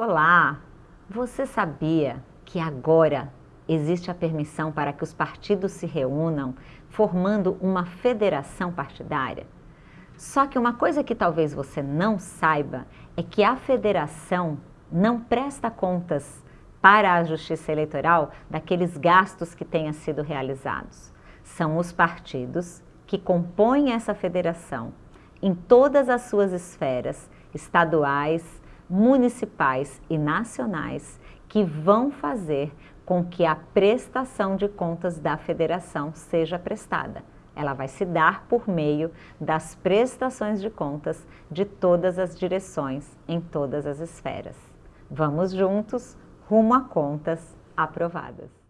Olá! Você sabia que agora existe a permissão para que os partidos se reúnam formando uma federação partidária? Só que uma coisa que talvez você não saiba é que a federação não presta contas para a Justiça Eleitoral daqueles gastos que tenham sido realizados. São os partidos que compõem essa federação em todas as suas esferas, estaduais, municipais e nacionais que vão fazer com que a prestação de contas da federação seja prestada. Ela vai se dar por meio das prestações de contas de todas as direções em todas as esferas. Vamos juntos rumo a contas aprovadas.